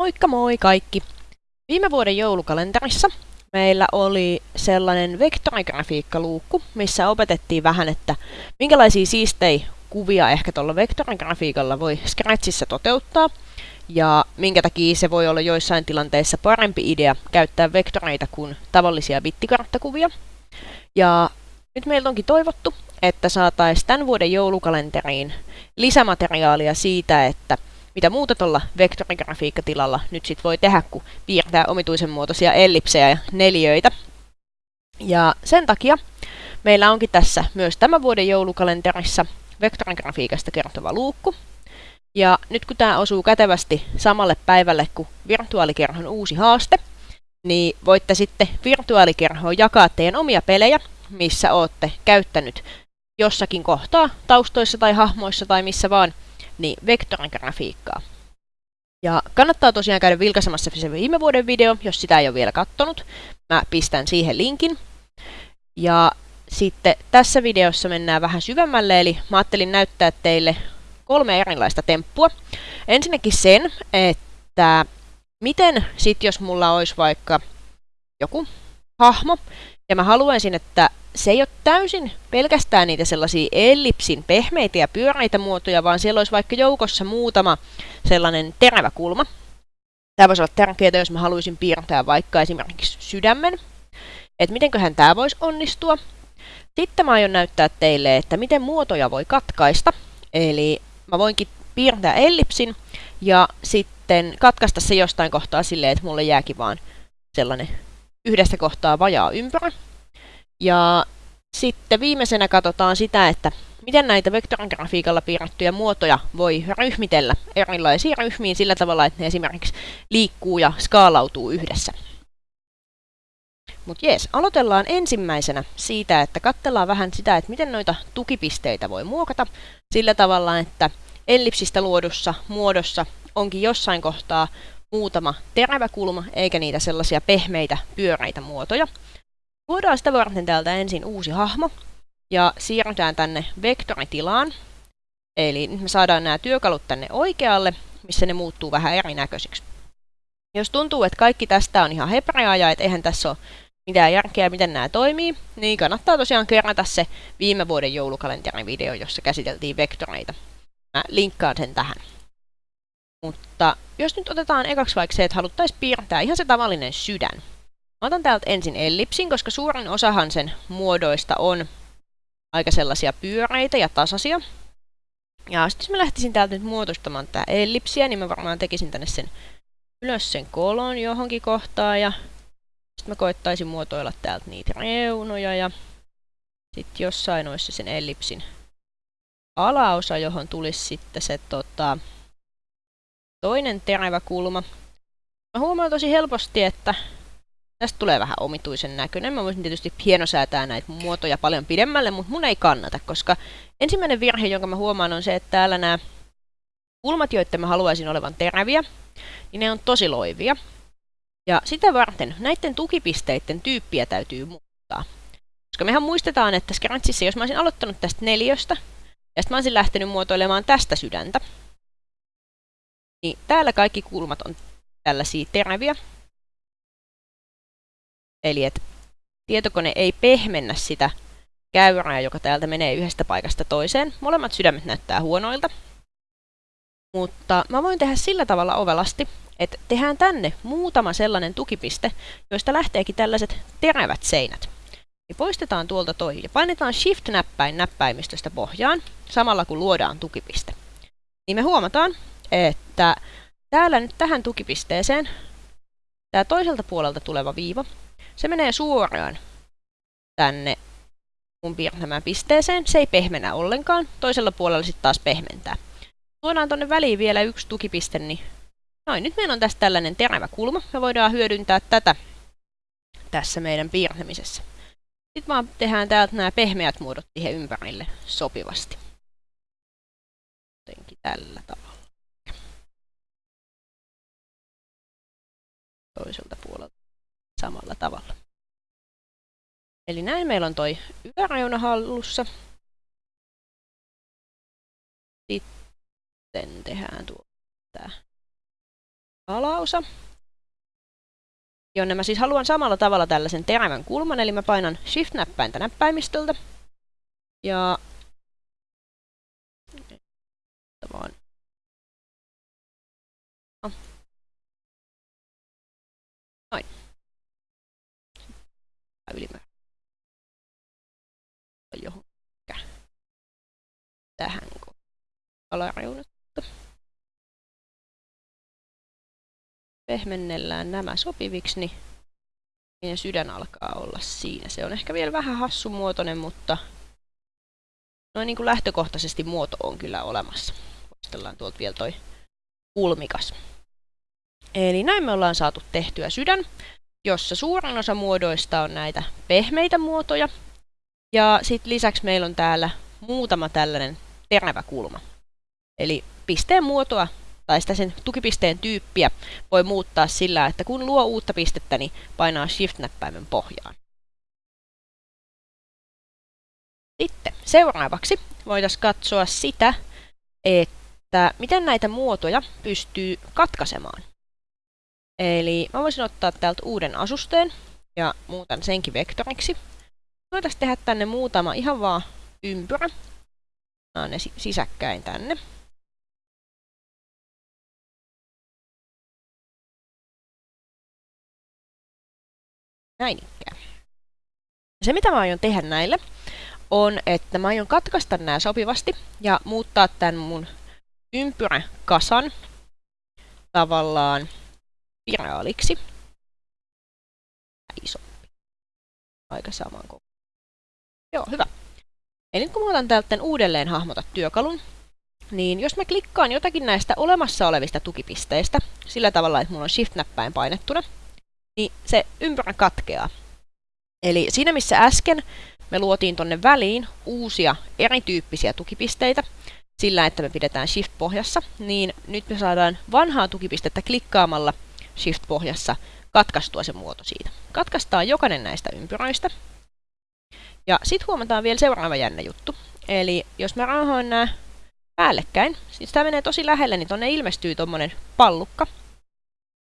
Moikka moi kaikki! Viime vuoden joulukalenterissa meillä oli sellainen vektorigrafiikkaluukku, missä opetettiin vähän, että minkälaisia siistei kuvia ehkä tuolla vektorigrafiikalla voi Scratchissa toteuttaa, ja minkä takia se voi olla joissain tilanteissa parempi idea käyttää vektoreita kuin tavallisia bittikarttakuvia. Ja nyt meiltä onkin toivottu, että saataisiin tämän vuoden joulukalenteriin lisämateriaalia siitä, että mitä muuta tuolla vektorigrafiikkatilalla nyt sit voi tehdä, kun piirtää omituisen muotoisia ellipsejä ja neliöitä. Ja sen takia meillä onkin tässä myös tämän vuoden joulukalenterissa vektorigrafiikasta kertova luukku. Ja nyt kun tämä osuu kätevästi samalle päivälle kuin virtuaalikerhon uusi haaste, niin voitte sitten virtuaalikerhoon jakaa teidän omia pelejä, missä olette käyttänyt jossakin kohtaa, taustoissa tai hahmoissa tai missä vaan, niin vektorigrafiikkaa. Ja kannattaa tosiaan käydä vilkaisemassa se viime vuoden video, jos sitä ei ole vielä kattonut. Mä pistän siihen linkin. Ja sitten tässä videossa mennään vähän syvemmälle, eli mä ajattelin näyttää teille kolme erilaista temppua. Ensinnäkin sen, että miten sit jos mulla olisi vaikka joku hahmo, ja mä haluaisin, että se ei ole täysin pelkästään niitä sellaisia ellipsin pehmeitä ja pyöreitä muotoja, vaan siellä olisi vaikka joukossa muutama sellainen terävä kulma. Tämä voisi olla tärkeää, jos mä haluaisin piirtää vaikka esimerkiksi sydämen. Että mitenköhän tämä voisi onnistua. Sitten mä aion näyttää teille, että miten muotoja voi katkaista. Eli mä voinkin piirtää ellipsin ja sitten katkaista se jostain kohtaa silleen, että mulle jääkin vaan sellainen yhdestä kohtaa vajaa ympyrä. Ja sitten viimeisenä katsotaan sitä, että miten näitä vektorigrafiikalla piirrettyjä muotoja voi ryhmitellä erilaisiin ryhmiin sillä tavalla, että ne esimerkiksi liikkuu ja skaalautuu yhdessä. Mutta jees, aloitellaan ensimmäisenä siitä, että katsellaan vähän sitä, että miten noita tukipisteitä voi muokata sillä tavalla, että ellipsistä luodussa muodossa onkin jossain kohtaa muutama terävä kulma, eikä niitä sellaisia pehmeitä, pyöreitä muotoja. Luodaan sitä varten täältä ensin uusi hahmo, ja siirrytään tänne vektoritilaan. Eli me saadaan nämä työkalut tänne oikealle, missä ne muuttuu vähän erinäköisiksi. Jos tuntuu, että kaikki tästä on ihan hebreaa ja että eihän tässä ole mitään järkeä, miten nämä toimii, niin kannattaa tosiaan kerrata se viime vuoden joulukalenterin video, jossa käsiteltiin vektoreita. Mä linkkaan sen tähän. Mutta jos nyt otetaan ekaksi vaikka se, että haluttaisiin piirtää ihan se tavallinen sydän. Mä otan täältä ensin ellipsin, koska suurin osahan sen muodoista on aika sellaisia pyöreitä ja tasaisia. Ja sitten jos mä lähtisin täältä nyt muotoistamaan tää ellipsiä, niin mä varmaan tekisin tänne sen ylös sen kolon johonkin kohtaan ja sitten mä koittaisin muotoilla täältä niitä reunoja ja sitten jossain olisi sen ellipsin alaosa, johon tulisi sitten se tota, toinen terävä kulma. Mä huomaan tosi helposti, että tästä tulee vähän omituisen näköinen. Mä voisin tietysti hienosäätää näitä muotoja paljon pidemmälle, mutta mun ei kannata, koska ensimmäinen virhe, jonka mä huomaan, on se, että täällä nämä kulmat, joiden mä haluaisin olevan teräviä, niin ne on tosi loivia. Ja sitä varten näiden tukipisteiden tyyppiä täytyy muuttaa. Koska mehän muistetaan, että Scratchissa, jos mä olisin aloittanut tästä neljöstä, ja sitten mä olisin lähtenyt muotoilemaan tästä sydäntä, niin täällä kaikki kulmat on tällaisia teräviä. Eli että tietokone ei pehmennä sitä käyrää, joka täältä menee yhdestä paikasta toiseen. Molemmat sydämet näyttää huonoilta. Mutta mä voin tehdä sillä tavalla ovelasti, että tehdään tänne muutama sellainen tukipiste, joista lähteekin tällaiset terävät seinät. Niin poistetaan tuolta toi ja painetaan Shift-näppäin näppäimistöstä pohjaan, samalla kun luodaan tukipiste. Niin me huomataan, että täällä nyt tähän tukipisteeseen, tämä toiselta puolelta tuleva viiva, se menee suoraan tänne mun piirtämään pisteeseen. Se ei pehmenä ollenkaan. Toisella puolella sitten taas pehmentää. Tuodaan tonne väliin vielä yksi tukipiste, niin noin, nyt meillä on tässä tällainen terävä kulma. Me voidaan hyödyntää tätä tässä meidän piirtämisessä. Sitten vaan tehdään täältä nämä pehmeät muodot siihen ympärille sopivasti. Jotenkin tällä tavalla. Toiselta puolelta samalla tavalla. Eli näin meillä on toi yläreuna hallussa. Sitten tehdään tuo tää alaosa, jonne mä siis haluan samalla tavalla tällaisen terävän kulman, eli mä painan Shift-näppäintä näppäimistöltä, ja vaan Noin. Ylimäärä. Johon. Tähän alareunasta. Pehmennellään nämä sopiviksi, niin meidän sydän alkaa olla siinä. Se on ehkä vielä vähän hassumuotoinen, mutta noin niin kuin lähtökohtaisesti muoto on kyllä olemassa. Poistellaan tuolta vielä toi kulmikas. Eli näin me ollaan saatu tehtyä sydän, jossa suurin osa muodoista on näitä pehmeitä muotoja. Ja sitten lisäksi meillä on täällä muutama tällainen terävä kulma. Eli pisteen muotoa tai sitä sen tukipisteen tyyppiä voi muuttaa sillä, että kun luo uutta pistettä, niin painaa Shift-näppäimen pohjaan. Sitten seuraavaksi voitaisiin katsoa sitä, että miten näitä muotoja pystyy katkaisemaan. Eli mä voisin ottaa täältä uuden asusteen ja muutan senkin vektoriksi. Voitaisiin tehdä tänne muutama ihan vaan ympyrä. Nämä ne sisäkkäin tänne. Näin ikään. Se mitä mä aion tehdä näille on, että mä aion katkaista nämä sopivasti ja muuttaa tämän mun ympyräkasan tavallaan viraaliksi. Isompi. Aika saman koko. Joo, hyvä. Eli nyt kun mä otan täältä uudelleen hahmota työkalun, niin jos mä klikkaan jotakin näistä olemassa olevista tukipisteistä sillä tavalla, että mulla on Shift-näppäin painettuna, niin se ympyrä katkeaa. Eli siinä missä äsken me luotiin tonne väliin uusia erityyppisiä tukipisteitä sillä, että me pidetään Shift-pohjassa, niin nyt me saadaan vanhaa tukipistettä klikkaamalla Shift-pohjassa katkaistua se muoto siitä. Katkaistaan jokainen näistä ympyröistä. Ja sitten huomataan vielä seuraava jännä juttu. Eli jos mä rauhoin nämä päällekkäin, siis tämä menee tosi lähelle, niin tonne ilmestyy tuommoinen pallukka.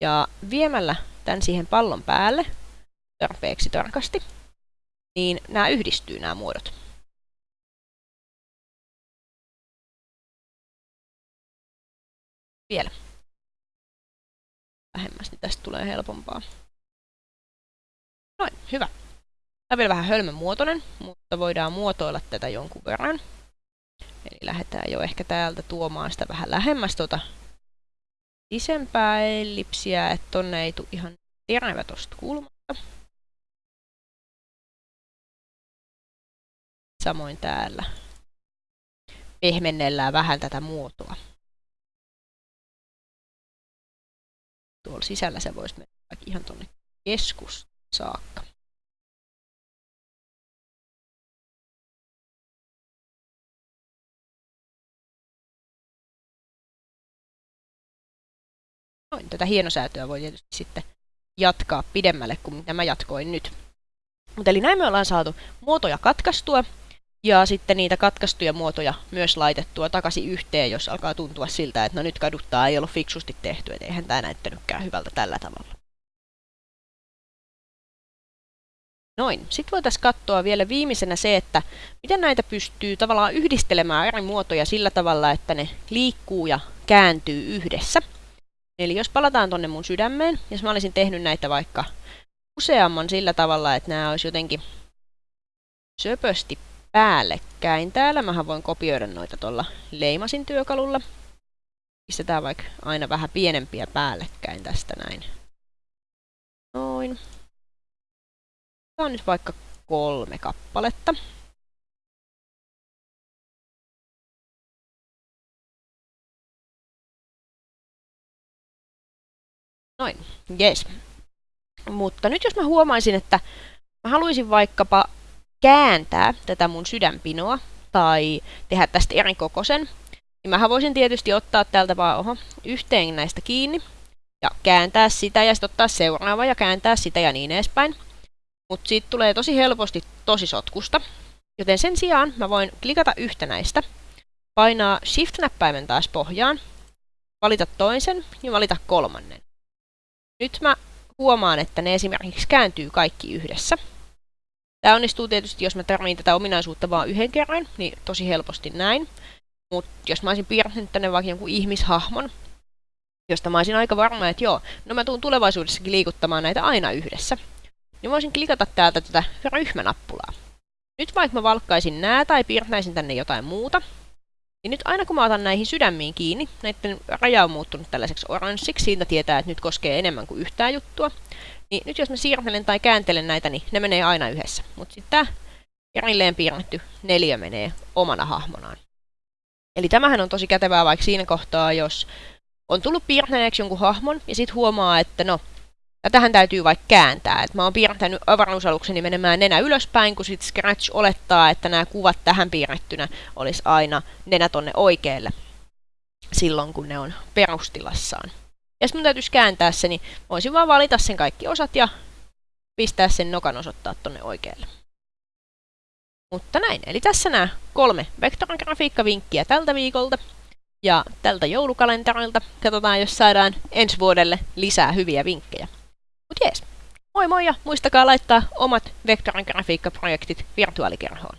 Ja viemällä tämän siihen pallon päälle tarpeeksi tarkasti, niin nämä yhdistyy nämä muodot. Vielä. Vähemmäs, niin tästä tulee helpompaa. Noin, hyvä. Tämä on vielä vähän hölmön muotoinen, mutta voidaan muotoilla tätä jonkun verran. Eli lähdetään jo ehkä täältä tuomaan sitä vähän lähemmäs tuota isempää ellipsiä, että tonne ei tule ihan terävä tosta kulmasta. Samoin täällä pehmennellään vähän tätä muotoa. Tuolla sisällä se voisi mennä ihan tuonne keskus saakka. Noin, tätä hienosäätöä voi tietysti sitten jatkaa pidemmälle kuin mitä mä jatkoin nyt. Mutta eli näin me ollaan saatu muotoja katkaistua ja sitten niitä katkaistuja muotoja myös laitettua takaisin yhteen, jos alkaa tuntua siltä, että no nyt kaduttaa ei ollut fiksusti tehty, että eihän tämä näyttänytkään hyvältä tällä tavalla. Noin. Sitten voitaisiin katsoa vielä viimeisenä se, että miten näitä pystyy tavallaan yhdistelemään eri muotoja sillä tavalla, että ne liikkuu ja kääntyy yhdessä. Eli jos palataan tonne mun sydämeen, jos mä olisin tehnyt näitä vaikka useamman sillä tavalla, että nämä olisi jotenkin söpösti päällekkäin. Täällä mä voin kopioida noita tuolla leimasin työkalulla. Pistetään vaikka aina vähän pienempiä päällekkäin tästä näin. Noin. Tämä on nyt vaikka kolme kappaletta. Noin, yes. Mutta nyt jos mä huomaisin, että mä haluaisin vaikkapa kääntää tätä mun sydänpinoa tai tehdä tästä eri kokoisen, niin mä voisin tietysti ottaa täältä vaan oho, yhteen näistä kiinni ja kääntää sitä ja sitten ottaa seuraava ja kääntää sitä ja niin edespäin. Mutta siitä tulee tosi helposti tosi sotkusta. Joten sen sijaan mä voin klikata yhtä näistä, painaa Shift-näppäimen taas pohjaan, valita toisen ja valita kolmannen. nyt mä huomaan, että ne esimerkiksi kääntyy kaikki yhdessä. Tämä onnistuu tietysti, jos mä tarviin tätä ominaisuutta vain yhden kerran, niin tosi helposti näin. Mutta jos mä olisin piirtänyt tänne vaikka jonkun ihmishahmon, josta mä olisin aika varma, että joo, no mä tuun tulevaisuudessakin liikuttamaan näitä aina yhdessä, niin voisin klikata täältä tätä ryhmänappulaa. Nyt vaikka mä valkkaisin nää tai piirtäisin tänne jotain muuta, niin nyt aina kun mä otan näihin sydämiin kiinni, näiden raja on muuttunut tällaiseksi oranssiksi, siitä tietää, että nyt koskee enemmän kuin yhtään juttua, niin nyt jos mä siirtelen tai kääntelen näitä, niin ne menee aina yhdessä. Mutta sitten tämä erilleen piirretty neljä menee omana hahmonaan. Eli tämähän on tosi kätevää vaikka siinä kohtaa, jos on tullut piirtäneeksi jonkun hahmon ja sitten huomaa, että no, tähän täytyy vaikka kääntää. Et mä oon piirtänyt avaruusalukseni menemään nenä ylöspäin, kun sitten Scratch olettaa, että nämä kuvat tähän piirrettynä olisi aina nenä tonne oikealle silloin, kun ne on perustilassaan. Jos mun täytyisi kääntää se, niin voisin vaan valita sen kaikki osat ja pistää sen nokan osoittaa tonne oikealle. Mutta näin, eli tässä nämä kolme vektorigrafiikkavinkkiä tältä viikolta ja tältä joulukalenterilta. Katsotaan, jos saadaan ensi vuodelle lisää hyviä vinkkejä. Mut jees, moi moi ja muistakaa laittaa omat vektorigrafiikkaprojektit virtuaalikerhoon.